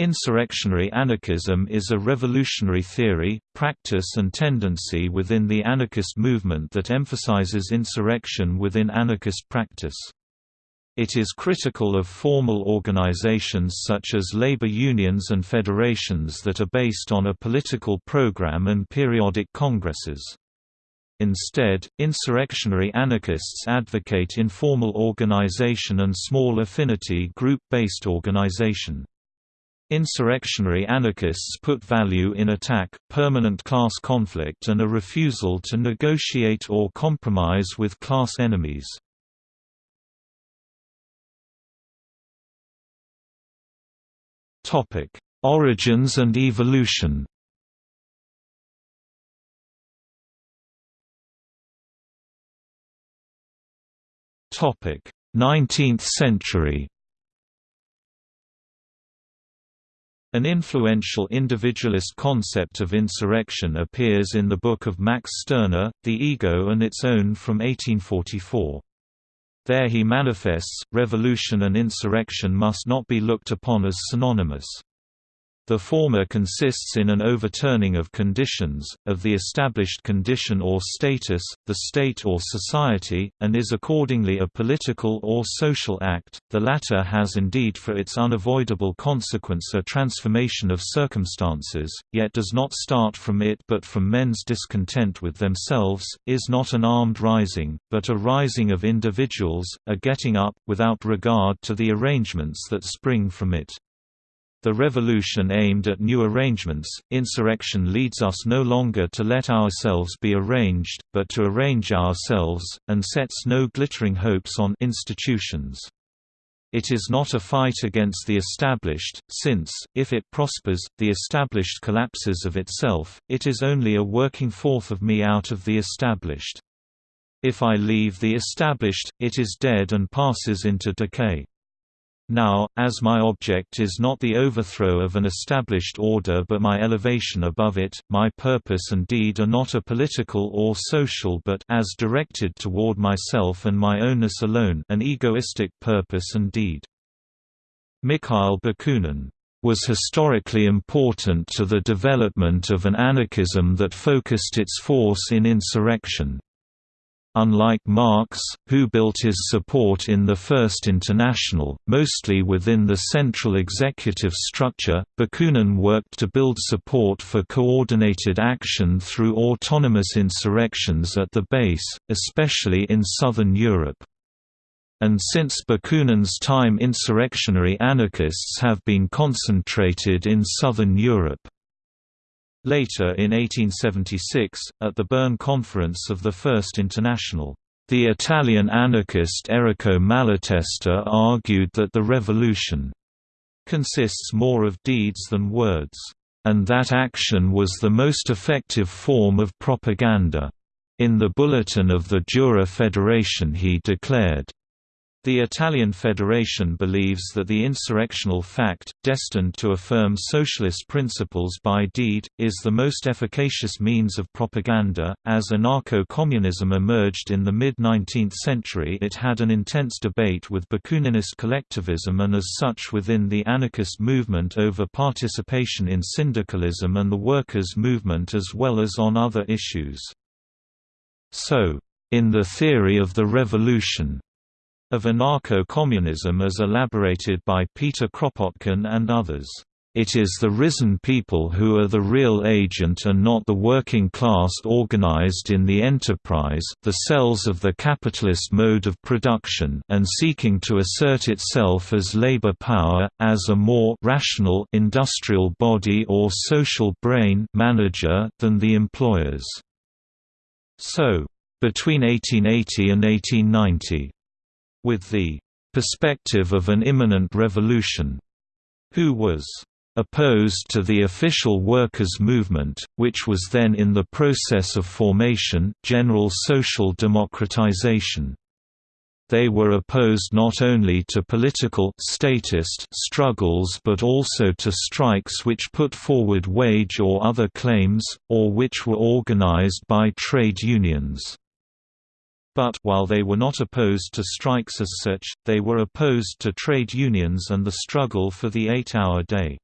Insurrectionary anarchism is a revolutionary theory, practice and tendency within the anarchist movement that emphasizes insurrection within anarchist practice. It is critical of formal organizations such as labor unions and federations that are based on a political program and periodic congresses. Instead, insurrectionary anarchists advocate informal organization and small affinity group-based organization. Insurrectionary anarchists put value in attack, permanent class conflict and a refusal to negotiate or compromise with class enemies. Origins and evolution Nineteenth century An influential individualist concept of insurrection appears in the book of Max Stirner, The Ego and Its Own from 1844. There he manifests, revolution and insurrection must not be looked upon as synonymous. The former consists in an overturning of conditions, of the established condition or status, the state or society, and is accordingly a political or social act. The latter has indeed for its unavoidable consequence a transformation of circumstances, yet does not start from it but from men's discontent with themselves, is not an armed rising, but a rising of individuals, a getting up, without regard to the arrangements that spring from it. The revolution aimed at new arrangements, insurrection leads us no longer to let ourselves be arranged, but to arrange ourselves, and sets no glittering hopes on institutions. It is not a fight against the established, since, if it prospers, the established collapses of itself, it is only a working forth of me out of the established. If I leave the established, it is dead and passes into decay. Now, as my object is not the overthrow of an established order but my elevation above it, my purpose and deed are not a political or social but as directed toward myself and my ownness alone an egoistic purpose and deed. Mikhail Bakunin was historically important to the development of an anarchism that focused its force in insurrection. Unlike Marx, who built his support in the First International, mostly within the central executive structure, Bakunin worked to build support for coordinated action through autonomous insurrections at the base, especially in southern Europe. And since Bakunin's time insurrectionary anarchists have been concentrated in southern Europe. Later in 1876, at the Bern Conference of the First International, the Italian anarchist Errico Malatesta argued that the revolution consists more of deeds than words, and that action was the most effective form of propaganda. In the bulletin of the Jura Federation he declared, the Italian Federation believes that the insurrectional fact, destined to affirm socialist principles by deed, is the most efficacious means of propaganda. As anarcho communism emerged in the mid 19th century, it had an intense debate with Bakuninist collectivism and as such within the anarchist movement over participation in syndicalism and the workers' movement as well as on other issues. So, in the theory of the revolution, of anarcho-communism as elaborated by Peter Kropotkin and others. It is the risen people who are the real agent and not the working class organized in the enterprise the cells of the capitalist mode of production and seeking to assert itself as labor power, as a more rational industrial body or social brain manager than the employers. So, between 1880 and 1890, with the perspective of an imminent revolution, who was opposed to the official workers' movement, which was then in the process of formation general social democratization. They were opposed not only to political statist struggles but also to strikes which put forward wage or other claims, or which were organized by trade unions. But while they were not opposed to strikes as such, they were opposed to trade unions and the struggle for the eight-hour day.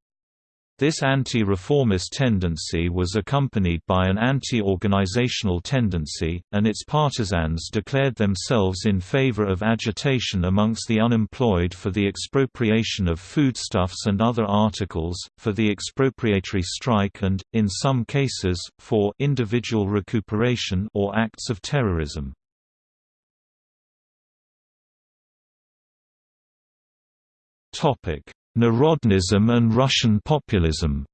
This anti-reformist tendency was accompanied by an anti-organizational tendency, and its partisans declared themselves in favor of agitation amongst the unemployed for the expropriation of foodstuffs and other articles, for the expropriatory strike and, in some cases, for individual recuperation or acts of terrorism. Narodnism and Russian populism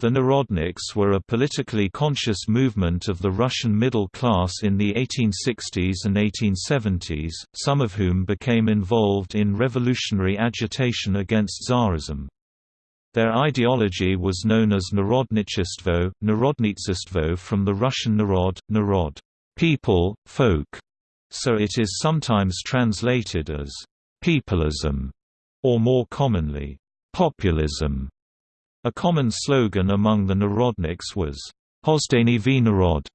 The Narodniks were a politically conscious movement of the Russian middle class in the 1860s and 1870s, some of whom became involved in revolutionary agitation against Tsarism. Their ideology was known as Narodnichestvo, Narodnitsistvo from the Russian narod, narod people, folk, so it is sometimes translated as Peopleism, or more commonly, populism. A common slogan among the Narodniks was, Hozdany v narod,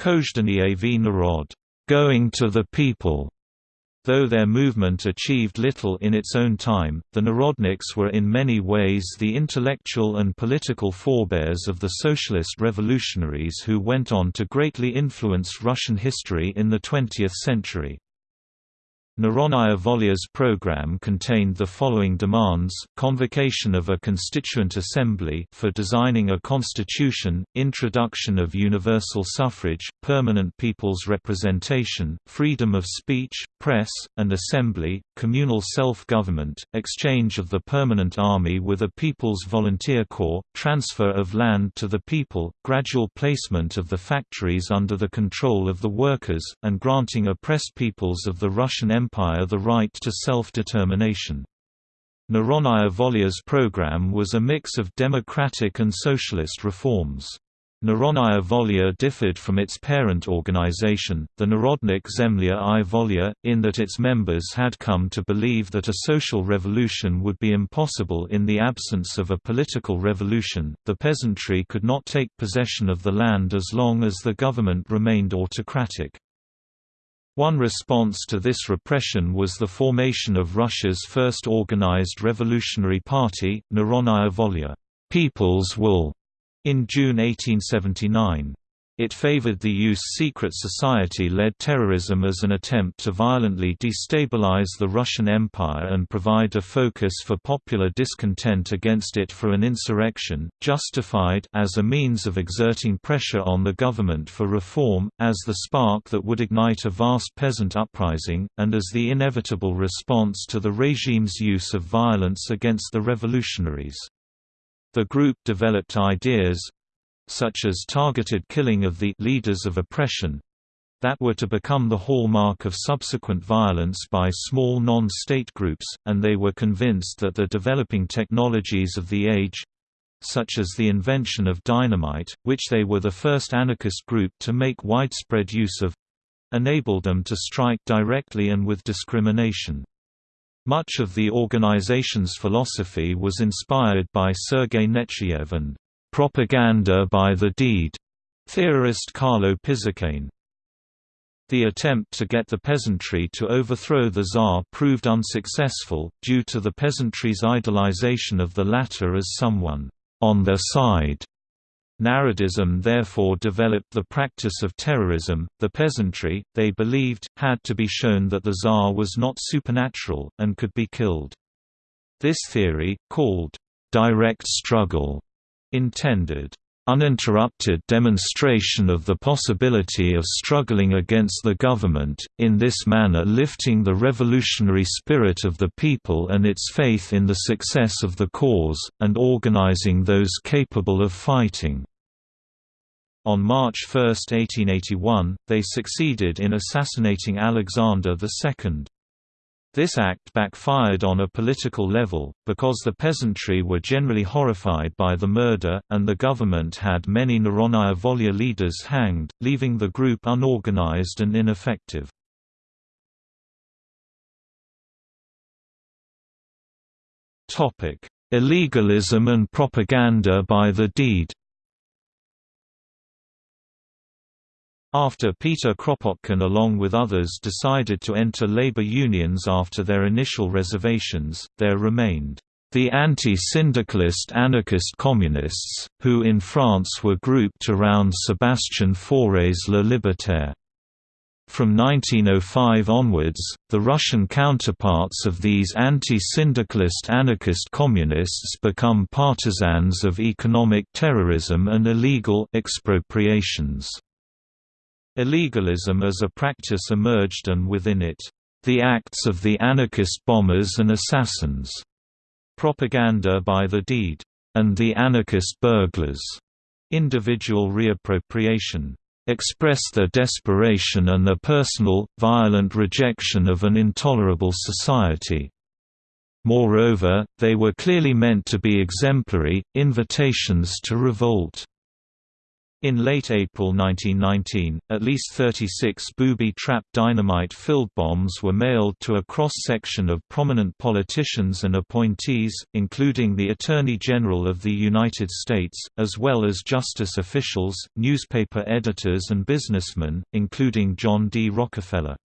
Kozdany v narod, going to the people. Though their movement achieved little in its own time, the Narodniks were in many ways the intellectual and political forebears of the socialist revolutionaries who went on to greatly influence Russian history in the 20th century. Narodnaya Volya's program contained the following demands, convocation of a constituent assembly for designing a constitution, introduction of universal suffrage, permanent people's representation, freedom of speech, press, and assembly, communal self-government, exchange of the permanent army with a people's volunteer corps, transfer of land to the people, gradual placement of the factories under the control of the workers, and granting oppressed peoples of the Russian Empire the right to self-determination. Narodnaya Volya's program was a mix of democratic and socialist reforms. Narodnaya Volya differed from its parent organization, the Narodnik Zemlya i Volya, in that its members had come to believe that a social revolution would be impossible in the absence of a political revolution. The peasantry could not take possession of the land as long as the government remained autocratic. One response to this repression was the formation of Russia's first organized revolutionary party, Narodnaya Volya People's Will, in June 1879. It favored the use secret society-led terrorism as an attempt to violently destabilize the Russian Empire and provide a focus for popular discontent against it for an insurrection, justified as a means of exerting pressure on the government for reform, as the spark that would ignite a vast peasant uprising, and as the inevitable response to the regime's use of violence against the revolutionaries. The group developed ideas, such as targeted killing of the leaders of oppression that were to become the hallmark of subsequent violence by small non-state groups, and they were convinced that the developing technologies of the age such as the invention of dynamite, which they were the first anarchist group to make widespread use of enabled them to strike directly and with discrimination. Much of the organization's philosophy was inspired by Sergei Nechayev and propaganda by the deed, theorist Carlo Pisacane. The attempt to get the peasantry to overthrow the Tsar proved unsuccessful, due to the peasantry's idolization of the latter as someone on their side. Narodism therefore developed the practice of terrorism. The peasantry, they believed, had to be shown that the Tsar was not supernatural, and could be killed. This theory, called direct struggle, intended uninterrupted demonstration of the possibility of struggling against the government, in this manner lifting the revolutionary spirit of the people and its faith in the success of the cause, and organizing those capable of fighting. On March 1, 1881, they succeeded in assassinating Alexander II. This act backfired on a political level, because the peasantry were generally horrified by the murder, and the government had many Narodnaya Volya leaders hanged, leaving the group unorganized and ineffective. Illegalism and propaganda by the deed After Peter Kropotkin along with others decided to enter labor unions after their initial reservations, there remained The anti-syndicalist anarchist communists, who in France were grouped around Sébastien Faure's Le Libertaire. From 1905 onwards, the Russian counterparts of these anti-syndicalist anarchist communists become partisans of economic terrorism and illegal expropriations. Illegalism as a practice emerged and within it, the acts of the anarchist bombers and assassins, propaganda by the deed, and the anarchist burglars, individual reappropriation, express their desperation and their personal, violent rejection of an intolerable society. Moreover, they were clearly meant to be exemplary, invitations to revolt. In late April 1919, at least 36 booby-trapped dynamite-filled bombs were mailed to a cross-section of prominent politicians and appointees, including the Attorney General of the United States, as well as justice officials, newspaper editors and businessmen, including John D. Rockefeller.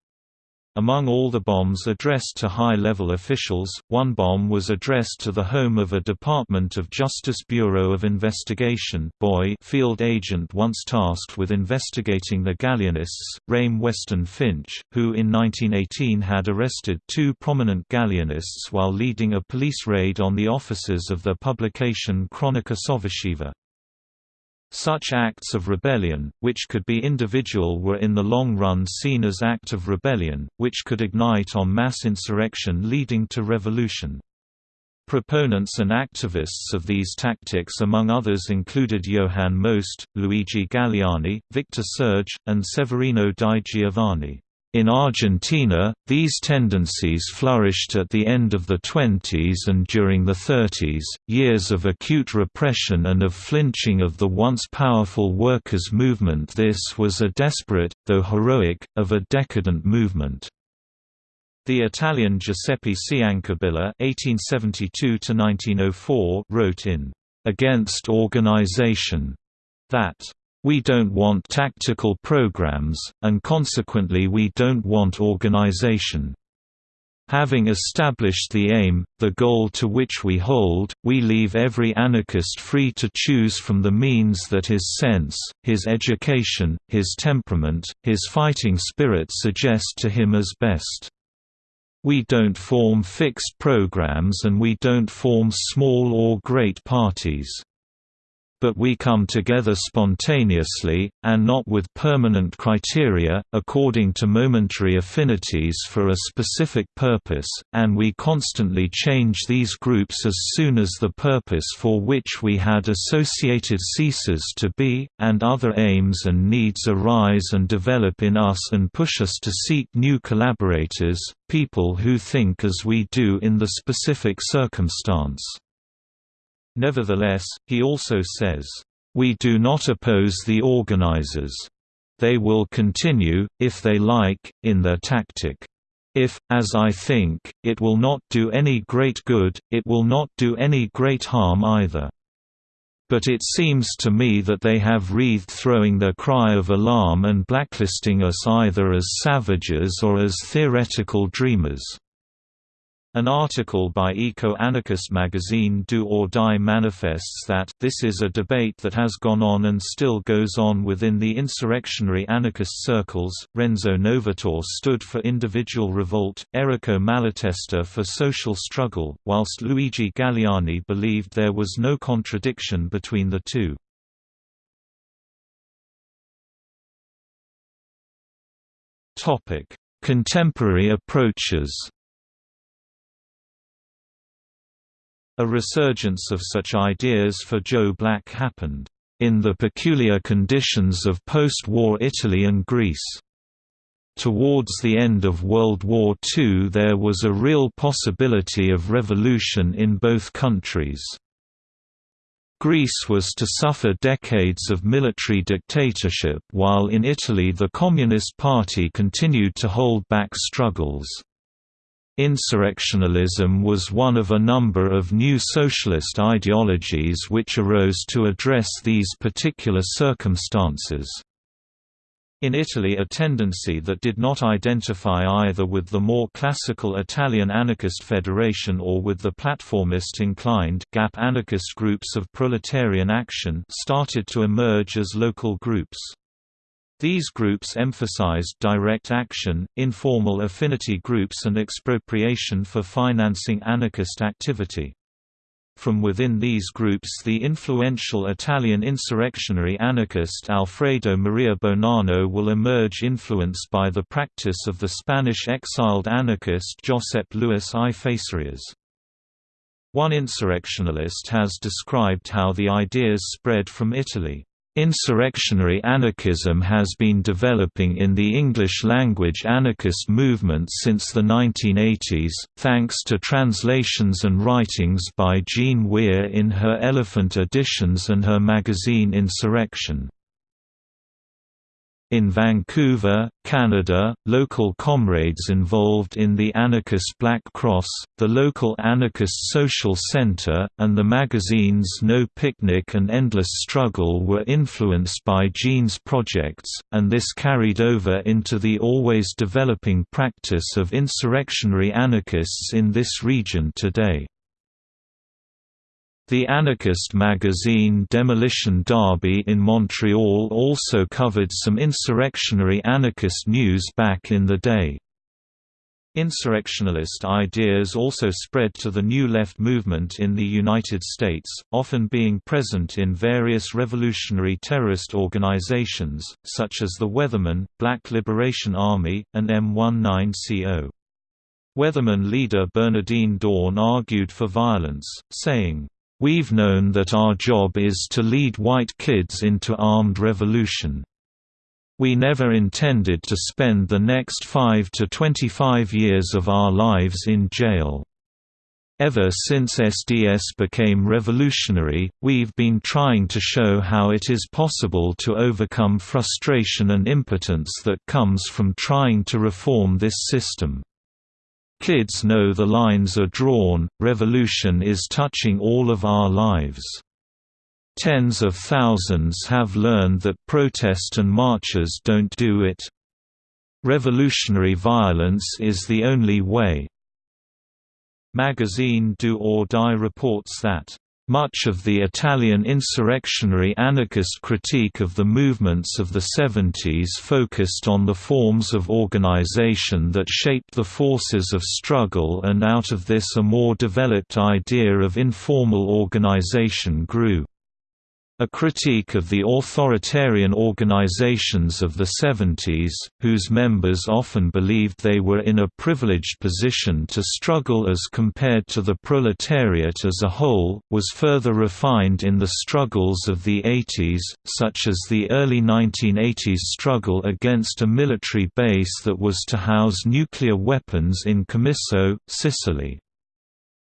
Among all the bombs addressed to high-level officials, one bomb was addressed to the home of a Department of Justice Bureau of Investigation field agent once tasked with investigating the Galleanists, Rayme Weston Finch, who in 1918 had arrested two prominent Galleanists while leading a police raid on the offices of the publication Cronaca Sovversiva. Such acts of rebellion, which could be individual were in the long run seen as act of rebellion, which could ignite on mass insurrection leading to revolution. Proponents and activists of these tactics among others included Johann Most, Luigi Galleani, Victor Serge, and Severino di Giovanni. In Argentina, these tendencies flourished at the end of the 20s and during the 30s, years of acute repression and of flinching of the once powerful workers' movement this was a desperate, though heroic, of a decadent movement. The Italian Giuseppe Ciancabilla (1872–1904) wrote in "Against Organization" that we don't want tactical programs, and consequently we don't want organization. Having established the aim, the goal to which we hold, we leave every anarchist free to choose from the means that his sense, his education, his temperament, his fighting spirit suggest to him as best. We don't form fixed programs and we don't form small or great parties but we come together spontaneously, and not with permanent criteria, according to momentary affinities for a specific purpose, and we constantly change these groups as soon as the purpose for which we had associated ceases to be, and other aims and needs arise and develop in us and push us to seek new collaborators, people who think as we do in the specific circumstance. Nevertheless, he also says, "...we do not oppose the organizers. They will continue, if they like, in their tactic. If, as I think, it will not do any great good, it will not do any great harm either." But it seems to me that they have wreathed throwing their cry of alarm and blacklisting us either as savages or as theoretical dreamers. An article by eco-anarchist magazine Do or Die manifests that, this is a debate that has gone on and still goes on within the insurrectionary anarchist circles. Renzo Novatore stood for individual revolt, Errico Malatesta for social struggle, whilst Luigi Galleani believed there was no contradiction between the two. Contemporary approaches A resurgence of such ideas for Joe Black happened, "...in the peculiar conditions of post-war Italy and Greece." Towards the end of World War II there was a real possibility of revolution in both countries. Greece was to suffer decades of military dictatorship while in Italy the Communist Party continued to hold back struggles. Insurrectionalism was one of a number of new socialist ideologies which arose to address these particular circumstances. In Italy a tendency that did not identify either with the more classical Italian anarchist federation or with the platformist-inclined GAP anarchist groups of proletarian action started to emerge as local groups. These groups emphasized direct action, informal affinity groups and expropriation for financing anarchist activity. From within these groups the influential Italian insurrectionary anarchist Alfredo Maria Bonanno will emerge influenced by the practice of the Spanish exiled anarchist Josep Luis I Facerías. One insurrectionalist has described how the ideas spread from Italy. Insurrectionary anarchism has been developing in the English-language anarchist movement since the 1980s, thanks to translations and writings by Jean Weir in her Elephant editions and her magazine Insurrection. In Vancouver, Canada, local comrades involved in the anarchist Black Cross, the local anarchist social centre, and the magazines No Picnic and Endless Struggle were influenced by Jean's projects, and this carried over into the always developing practice of insurrectionary anarchists in this region today. The anarchist magazine Demolition Derby in Montreal also covered some insurrectionary anarchist news back in the day. Insurrectionalist ideas also spread to the New Left movement in the United States, often being present in various revolutionary terrorist organizations, such as the Weathermen, Black Liberation Army, and M19CO. Weatherman leader Bernardine Dohrn argued for violence, saying, We've known that our job is to lead white kids into armed revolution. We never intended to spend the next 5 to 25 years of our lives in jail. Ever since SDS became revolutionary, we've been trying to show how it is possible to overcome frustration and impotence that comes from trying to reform this system. Kids know the lines are drawn, revolution is touching all of our lives. Tens of thousands have learned that protest and marches don't do it. Revolutionary violence is the only way. Magazine Do or Die reports that much of the Italian insurrectionary anarchist critique of the movements of the 70s focused on the forms of organization that shaped the forces of struggle and out of this a more developed idea of informal organization grew. A critique of the authoritarian organizations of the 70s, whose members often believed they were in a privileged position to struggle as compared to the proletariat as a whole, was further refined in the struggles of the 80s, such as the early 1980s struggle against a military base that was to house nuclear weapons in Comiso, Sicily.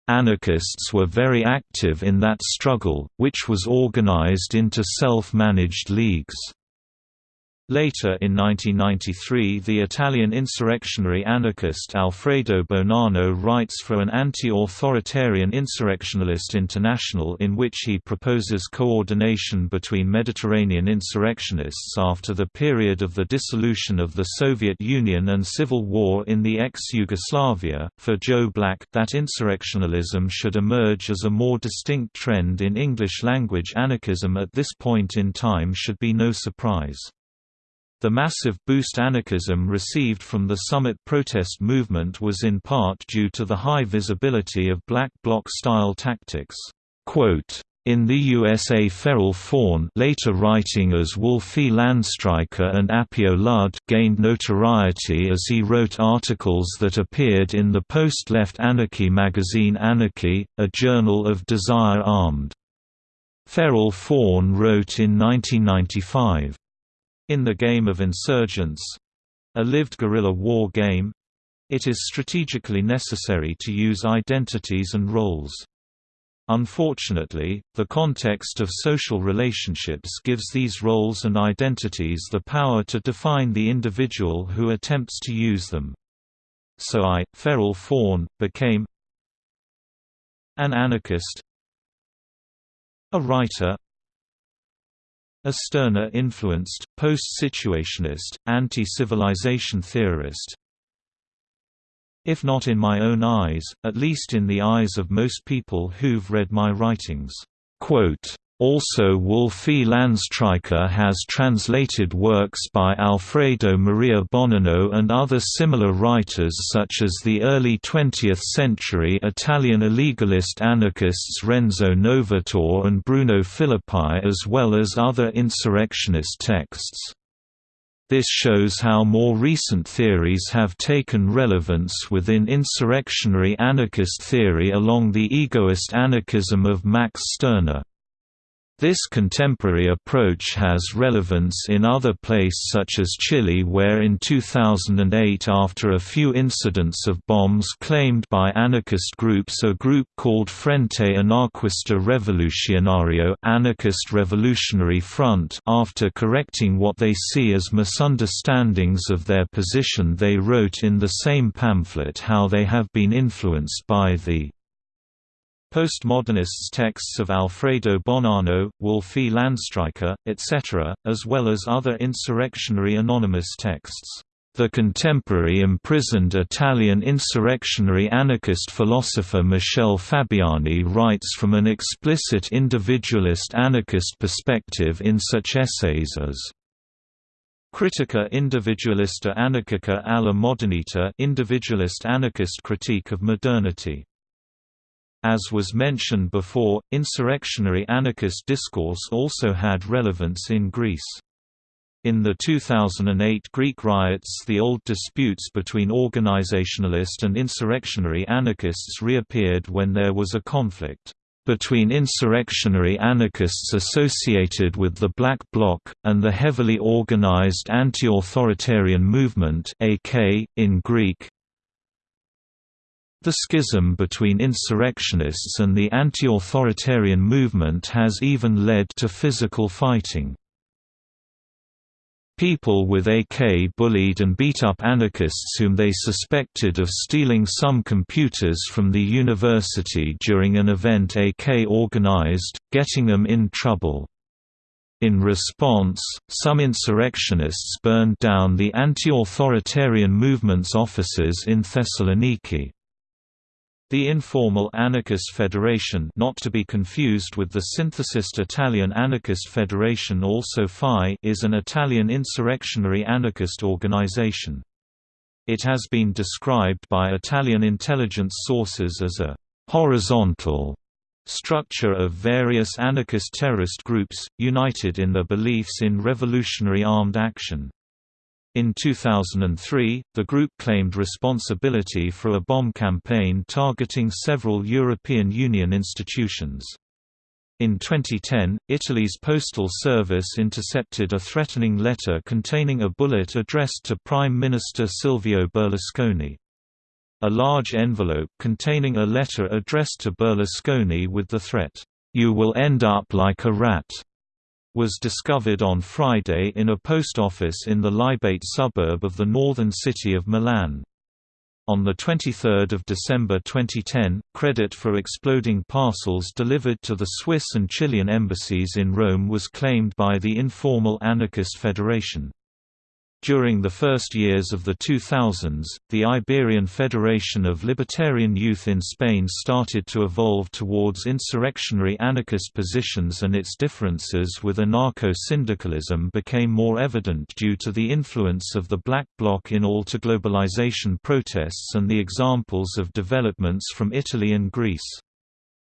Anarchists were very active in that struggle, which was organized into self-managed leagues. Later in 1993 the Italian insurrectionary anarchist Alfredo Bonanno writes for an anti-authoritarian insurrectionalist international in which he proposes coordination between Mediterranean insurrectionists after the period of the dissolution of the Soviet Union and civil war in the ex-Yugoslavia. For Joe Black, that insurrectionalism should emerge as a more distinct trend in English-language anarchism at this point in time should be no surprise. The massive boost anarchism received from the Summit protest movement was in part due to the high visibility of black bloc-style tactics. In the USA Feral Faun later writing as Wolfi Landstreicher and Apio Ludd gained notoriety as he wrote articles that appeared in the post-left anarchy magazine Anarchy, a journal of Desire Armed. Feral Faun wrote in 1995, in the game of insurgents—a lived guerrilla war game—it is strategically necessary to use identities and roles. Unfortunately, the context of social relationships gives these roles and identities the power to define the individual who attempts to use them. So I, Feral Faun, became an anarchist, a writer, a Stirner-influenced, post-situationist, anti-civilization theorist. If not in my own eyes, at least in the eyes of most people who've read my writings." Quote, also Wolfi Landstreicher has translated works by Alfredo Maria Bonanno and other similar writers such as the early 20th-century Italian illegalist anarchists Renzo Novatore and Bruno Filippi as well as other insurrectionist texts. This shows how more recent theories have taken relevance within insurrectionary anarchist theory along the egoist anarchism of Max Stirner. This contemporary approach has relevance in other places such as Chile where in 2008 after a few incidents of bombs claimed by anarchist groups a group called Frente Anarquista Revolucionario Anarchist Revolutionary Front after correcting what they see as misunderstandings of their position they wrote in the same pamphlet how they have been influenced by the Postmodernists' texts of Alfredo Bonanno, Wolfi Landstreicher, etc., as well as other insurrectionary anonymous texts. The contemporary imprisoned Italian insurrectionary anarchist philosopher Michele Fabiani writes from an explicit individualist anarchist perspective in such essays as Critica individualista anarchica alla modernità individualist anarchist critique of modernity as was mentioned before, insurrectionary anarchist discourse also had relevance in Greece. In the 2008 Greek riots the old disputes between organizationalist and insurrectionary anarchists reappeared when there was a conflict between insurrectionary anarchists associated with the Black Bloc, and the heavily organized anti-authoritarian movement AK, in Greek, the schism between insurrectionists and the anti-authoritarian movement has even led to physical fighting. People with AK bullied and beat up anarchists whom they suspected of stealing some computers from the university during an event AK organized, getting them in trouble. In response, some insurrectionists burned down the anti-authoritarian movement's offices in Thessaloniki. The informal Anarchist Federation not to be confused with the synthesist Italian Anarchist Federation also FI is an Italian insurrectionary anarchist organization. It has been described by Italian intelligence sources as a «horizontal» structure of various anarchist terrorist groups, united in their beliefs in revolutionary armed action. In 2003, the group claimed responsibility for a bomb campaign targeting several European Union institutions. In 2010, Italy's postal service intercepted a threatening letter containing a bullet addressed to Prime Minister Silvio Berlusconi. A large envelope containing a letter addressed to Berlusconi with the threat, "'You will end up like a rat' was discovered on Friday in a post office in the Libate suburb of the northern city of Milan. On 23 December 2010, credit for exploding parcels delivered to the Swiss and Chilean embassies in Rome was claimed by the informal Anarchist Federation. During the first years of the 2000s, the Iberian Federation of Libertarian Youth in Spain started to evolve towards insurrectionary anarchist positions and its differences with anarcho-syndicalism became more evident due to the influence of the Black Bloc in all to globalization protests and the examples of developments from Italy and Greece.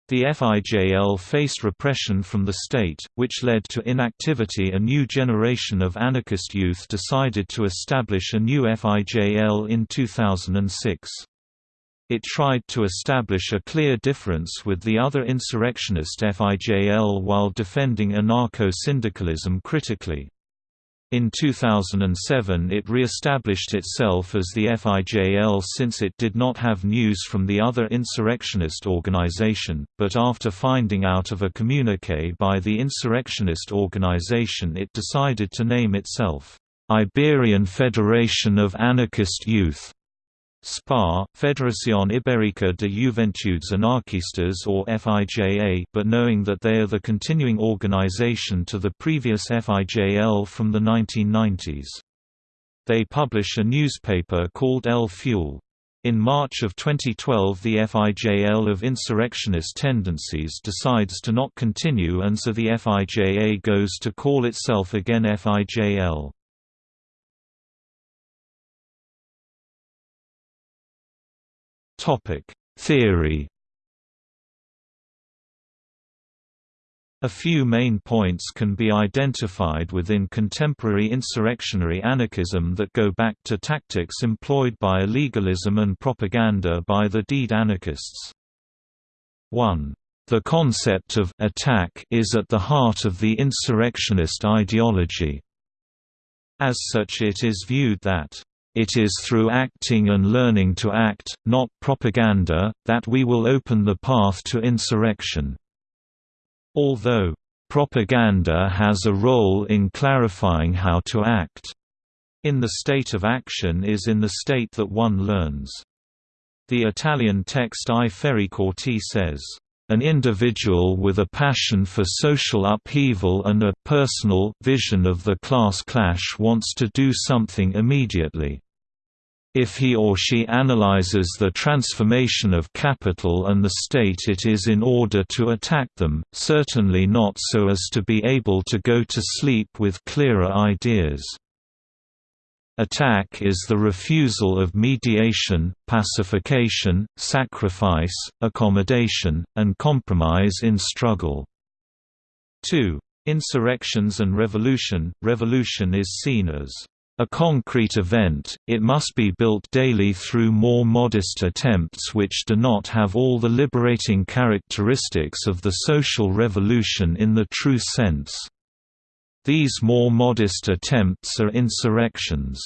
The FIJL faced repression from the state, which led to inactivity a new generation of anarchist youth decided to establish a new FIJL in 2006. It tried to establish a clear difference with the other insurrectionist FIJL while defending anarcho-syndicalism critically. In 2007 it re-established itself as the FIJL since it did not have news from the other insurrectionist organization, but after finding out of a communique by the insurrectionist organization it decided to name itself, "'Iberian Federation of Anarchist Youth' SPA, Federación Ibérica de Juventudes Anarquistas or FIJA but knowing that they are the continuing organization to the previous FIJL from the 1990s. They publish a newspaper called El Fuel. In March of 2012 the FIJL of insurrectionist tendencies decides to not continue and so the FIJA goes to call itself again FIJL. Topic: Theory. A few main points can be identified within contemporary insurrectionary anarchism that go back to tactics employed by illegalism and propaganda by the deed anarchists. 1. The concept of attack is at the heart of the insurrectionist ideology. As such it is viewed that it is through acting and learning to act, not propaganda, that we will open the path to insurrection. Although, propaganda has a role in clarifying how to act. In the state of action is in the state that one learns. The Italian text I Ferri Corti says, an individual with a passion for social upheaval and a personal vision of the class clash wants to do something immediately. If he or she analyzes the transformation of capital and the state it is in order to attack them, certainly not so as to be able to go to sleep with clearer ideas. Attack is the refusal of mediation, pacification, sacrifice, accommodation, and compromise in struggle. 2. Insurrections and revolution Revolution is seen as a concrete event, it must be built daily through more modest attempts which do not have all the liberating characteristics of the social revolution in the true sense. These more modest attempts are insurrections.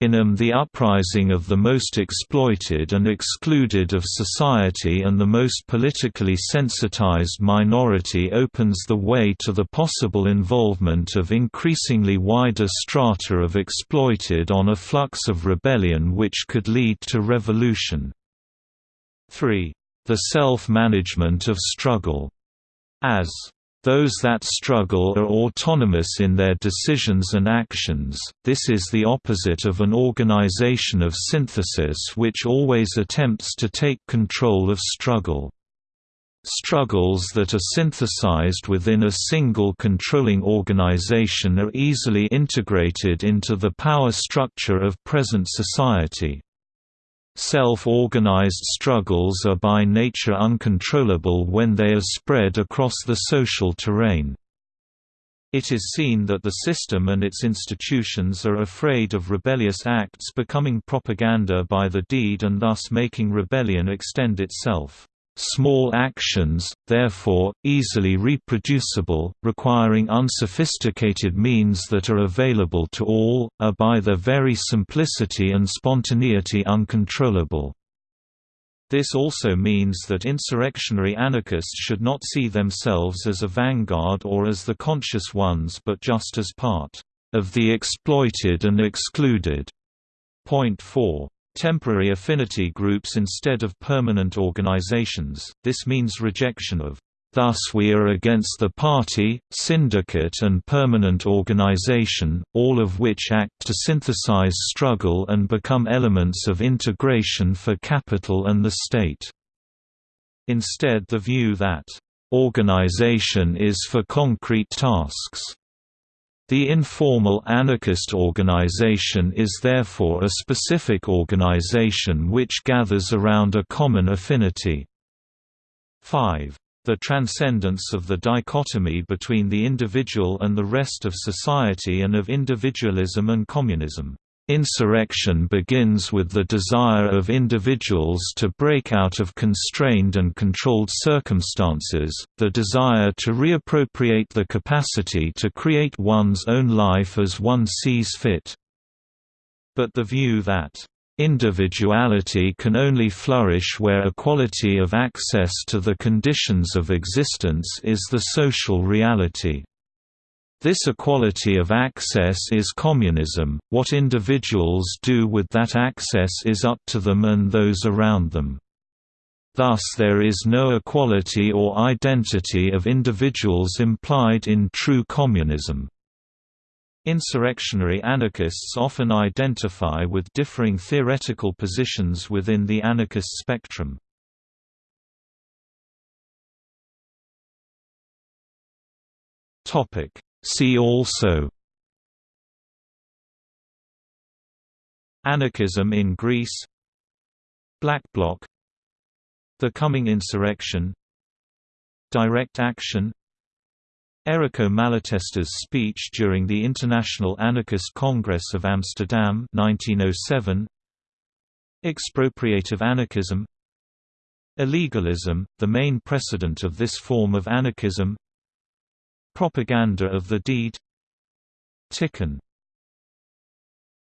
In them the uprising of the most exploited and excluded of society and the most politically sensitized minority opens the way to the possible involvement of increasingly wider strata of exploited on a flux of rebellion which could lead to revolution. 3. The self-management of struggle. As those that struggle are autonomous in their decisions and actions, this is the opposite of an organization of synthesis which always attempts to take control of struggle. Struggles that are synthesized within a single controlling organization are easily integrated into the power structure of present society. Self-organized struggles are by nature uncontrollable when they are spread across the social terrain. It is seen that the system and its institutions are afraid of rebellious acts becoming propaganda by the deed and thus making rebellion extend itself. Small actions, therefore, easily reproducible, requiring unsophisticated means that are available to all, are by their very simplicity and spontaneity uncontrollable. This also means that insurrectionary anarchists should not see themselves as a vanguard or as the conscious ones but just as part of the exploited and excluded. Point 4 temporary affinity groups instead of permanent organizations, this means rejection of Thus we are against the party, syndicate and permanent organization, all of which act to synthesize struggle and become elements of integration for capital and the state. Instead the view that, "...organization is for concrete tasks." The informal anarchist organization is therefore a specific organization which gathers around a common affinity. 5. The transcendence of the dichotomy between the individual and the rest of society and of individualism and communism. Insurrection begins with the desire of individuals to break out of constrained and controlled circumstances, the desire to reappropriate the capacity to create one's own life as one sees fit. But the view that Individuality can only flourish where equality of access to the conditions of existence is the social reality. This equality of access is communism, what individuals do with that access is up to them and those around them. Thus there is no equality or identity of individuals implied in true communism. Insurrectionary anarchists often identify with differing theoretical positions within the anarchist spectrum. See also. Anarchism in Greece. Black Bloc. The Coming Insurrection. Direct Action. Errico Malatesta's speech during the International Anarchist Congress of Amsterdam 1907 Expropriative anarchism. Illegalism, the main precedent of this form of anarchism Propaganda of the deed. Tiqqun